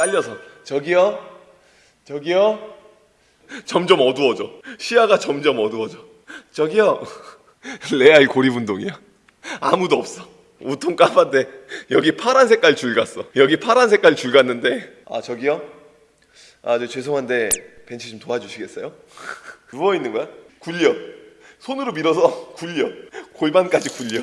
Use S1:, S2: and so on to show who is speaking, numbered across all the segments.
S1: 깔려서. 저기요? 저기요? 점점 어두워져. 시야가 점점 어두워져. 저기요? 레알 고립운동이야. 아무도 없어. 우통 까봤는데 여기 파란 색깔 줄 갔어. 여기 파란 색깔 줄 갔는데. 아 저기요? 아 저 죄송한데 벤치 좀 도와주시겠어요? 누워 있는 거야? 굴려. 손으로 밀어서 굴려. 골반까지 굴려.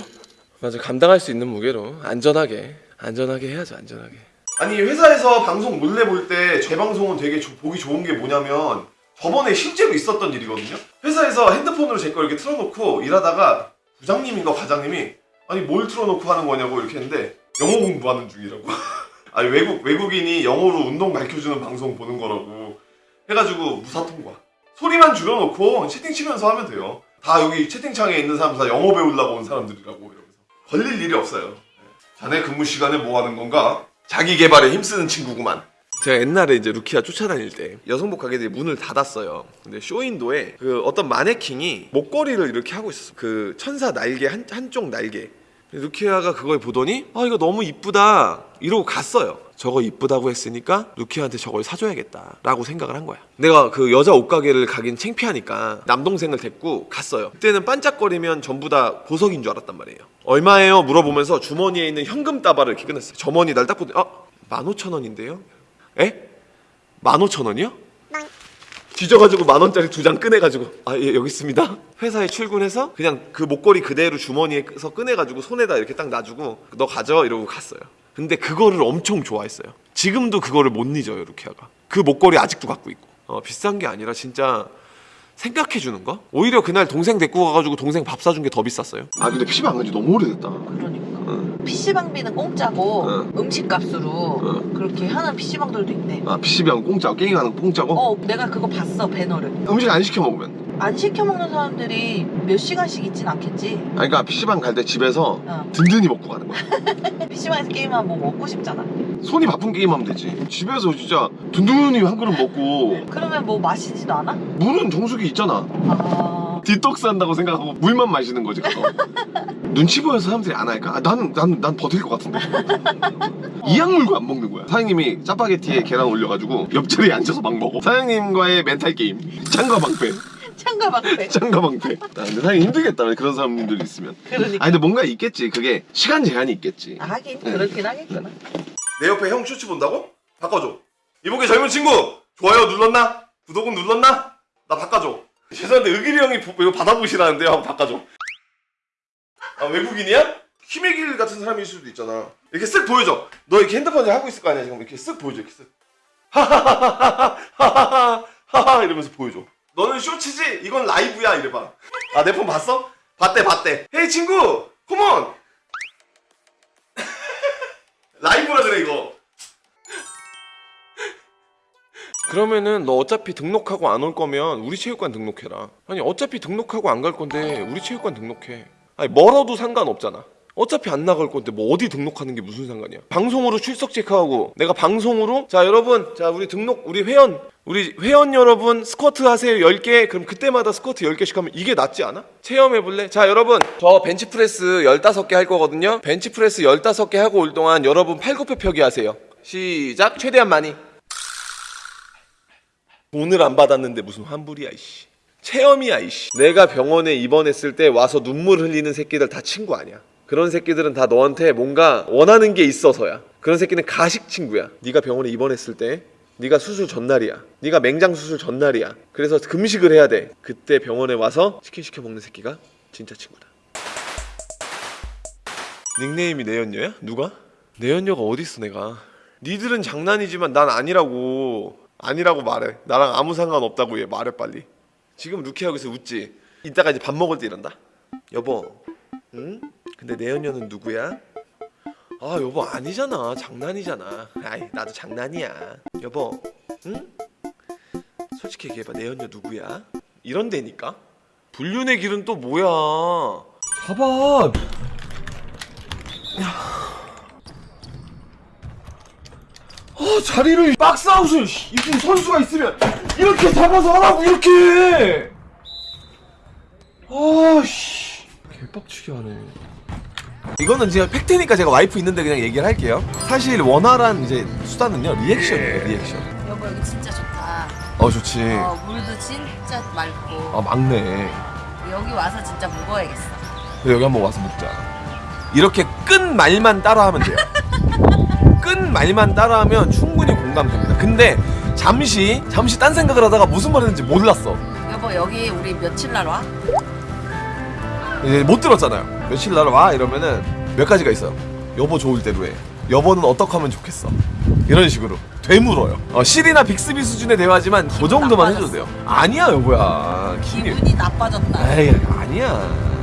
S1: 맞아. 감당할 수 있는 무게로 안전하게 안전하게 해야죠 안전하게 아니 회사에서 방송 몰래 볼 때 제 방송은 되게 조- 보기 좋은 게 뭐냐면 저번에 실제로 있었던 일이거든요? 회사에서 핸드폰으로 제 걸 이렇게 틀어놓고 일하다가 부장님인가 과장님이 아니 뭘 틀어놓고 하는 거냐고 이렇게 했는데 영어 공부하는 중이라고. 아니 외국 외국인이 영어로 운동 가르쳐주는 방송 보는 거라고 해가지고 무사 통과 소리만 줄여놓고 채팅 치면서 하면 돼요. 다 여기 채팅창에 있는 사람 다 영어 배우려고 온 사람들이라고 이러면서. 걸릴 일이 없어요. 자네 근무 시간에 뭐 하는 건가? 자기 개발에 힘쓰는 친구구만. 제가 옛날에 이제 루키아 쫓아다닐 때 여성복 가게들이 문을 닫았어요. 근데 쇼윈도에 그 어떤 마네킹이 목걸이를 이렇게 하고 있었어. 그 천사 날개 한 한쪽 날개. 루키아가 그걸 보더니 아 이거 너무 이쁘다 이러고 갔어요. 저거 이쁘다고 했으니까 루키아한테 저걸 사줘야겠다 라고 생각을 한 거야. 내가 그 여자 옷가게를 가긴 창피하니까 남동생을 데리고 갔어요. 그때는 반짝거리면 전부 다 보석인 줄 알았단 말이에요. 얼마예요? 물어보면서 주머니에 있는 현금 따발을 이렇게 꺼냈어요. 저머니 날딱 보더니 아, 15,000원인데요? 에? 15,000원이요? 뒤져가지고 만 원짜리 두 장 꺼내가지고 아 예 여기 있습니다 회사에 출근해서 그냥 그 목걸이 그대로 주머니에서 꺼내가지고 손에다 이렇게 딱 놔주고 너 가져 이러고 갔어요 근데 그거를 엄청 좋아했어요 지금도 그거를 못 잊어요 루키아가 그 목걸이 아직도 갖고 있고 어, 비싼 게 아니라 진짜 생각해 주는 거 오히려 그날 동생 데리고 가가지고 동생 밥 사준 게 더 비쌌어요 아 근데 PC방 안간지 너무 오래됐다
S2: 그러니까.
S1: 응.
S2: PC방비는 공짜고
S1: 응.
S2: 음식값으로
S1: 응.
S2: 그렇게 하는 PC방들도 있네.
S1: 아 PC방 공짜고 게임하는 거 공짜고?
S2: 어, 내가 그거 봤어, 배너를.
S1: 음식 안 시켜 먹으면
S2: 안 시켜 먹는 사람들이 몇 시간씩 있진 않겠지.
S1: 아니 그러니까 PC방 갈 때 집에서
S2: 어.
S1: 든든히 먹고 가는 거야.
S2: PC방에서 게임하면 뭐 먹고 싶잖아.
S1: 손이 바쁜 게임하면 되지. 집에서 진짜 든든히 한 그릇 먹고.
S2: 그러면 뭐 마시지도 않아?
S1: 물은 정수기 있잖아.
S2: 아,
S1: 디톡스 한다고 생각하고 물만 마시는 거지 그거 눈치 보여서 사람들이 안 할까? 아, 나는 난, 난 버틸 것 같은데. 이악 물고 안 먹는 거야. 사장님이 짜파게티에 계란 올려가지고 옆자리에 앉아서 막 먹어. 사장님과의 멘탈 게임. 창과 방패
S2: 창가 방패.
S1: 창과 방패. 아, 근데 사장님 힘들겠다. 그런 사람들이 있으면.
S2: 그러니까.
S1: 아니 근데 뭔가 있겠지. 그게 시간 제한이 있겠지.
S2: 아, 하긴. 그렇긴 하겠구나.
S1: 내 옆에 형 슈츠 본다고? 바꿔줘. 이보게 젊은 친구 좋아요 눌렀나? 구독은 눌렀나? 나 바꿔줘. 죄송한데 의길이 형이 보- 이거 받아보시라는데 하고 바꿔줘. 아 외국인이야? 힘의 길 같은 사람일 수도 있잖아. 이렇게 쓱 보여줘. 너 이렇게 핸드폰을 하고 있을 거 아니야 지금? 이렇게 쓱 보여줘 이렇게 쓱. 하하하하하하하. 이러면서 보여줘 너는 쇼츠지? 이건 라이브야 이래봐. 아 내 폰 봤어? 봤대 봤대. 헤이 친구! 컴온! 라이브라 그래 이거. 그러면은 너 어차피 등록하고 안 올 거면 우리 체육관 등록해라. 아니 어차피 등록하고 안 갈 건데 우리 체육관 등록해. 아니 멀어도 상관없잖아 어차피 안 나갈 건데 뭐 어디 등록하는 게 무슨 상관이야? 방송으로 출석 체크하고. 내가 방송으로? 자 여러분. 자 우리 등록 우리 회원. 우리 회원 여러분 스쿼트 하세요. 10개. 그럼 그때마다 스쿼트 10개씩 하면 이게 낫지 않아? 체험해 볼래? 자 여러분. 저 벤치프레스 15개 할 거거든요. 벤치프레스 15개 하고 올 동안 여러분 팔굽혀 펴기 하세요. 시작. 최대한 많이. 돈을 안 받았는데 무슨 환불이야 이씨. 체험이야 이씨. 내가 병원에 입원했을 때 와서 눈물 흘리는 새끼들 다 친구 아니야 그런 새끼들은 다 너한테 뭔가 원하는 게 있어서야. 그런 새끼는 가식 친구야. 네가 병원에 입원했을 때 네가 수술 전날이야. 네가 맹장 수술 전날이야. 그래서 금식을 해야 돼. 그때 병원에 와서 치킨 시켜 먹는 새끼가 진짜 친구다. 닉네임이 내연녀야? 누가? 내연녀가 어딨어 내가? 니들은 장난이지만 난 아니라고. 아니라고 말해. 나랑 아무 상관없다고 얘 말해 빨리. 지금 루키하고 있어 웃지? 이따가 이제 밥 먹을 때 이런다. 여보. 응? 근데 내연녀는 누구야? 아 여보 아니잖아 장난이잖아 아이 나도 장난이야 여보 응? 솔직히 얘기해봐 내연녀 누구야? 이런 데니까 불륜의 길은 또 뭐야
S3: 잡아. 아 자리를 박스아웃을 이렇게 선수가 있으면 이렇게 잡아서 하라고 이렇게. 아씨 개빡치게 하네.
S1: 이거는 제가 팩트니까 제가 와이프 있는데 그냥 얘기를 할게요. 사실 원활한 이제 수단은요 리액션이에요 리액션.
S2: 여보 여기 진짜 좋다.
S1: 어 좋지.
S2: 어 물도 진짜 맑고
S1: 아 막내.
S2: 여기 와서 진짜 묵어야겠어.
S1: 여기 한번 와서 먹자. 이렇게 끈 말만 따라하면 돼요. 끈 말만 따라하면 충분히 공감됩니다. 근데 잠시 잠시 딴 생각을 하다가 무슨 말 했는지 몰랐어.
S2: 여보 여기 우리 며칠 날 와?
S1: 이제 못 들었잖아요. 며칠 날 와 이러면은 몇 가지가 있어요. 여보 좋을 대로 해. 여보는 어떻게 하면 좋겠어. 이런 식으로 되물어요. 어, 실이나 빅스비 수준의 대화지만 그 정도만 해줘도 돼요. 아니야 여보야. 기분이
S2: 기분이 나빠졌다.
S1: 에이 아니야.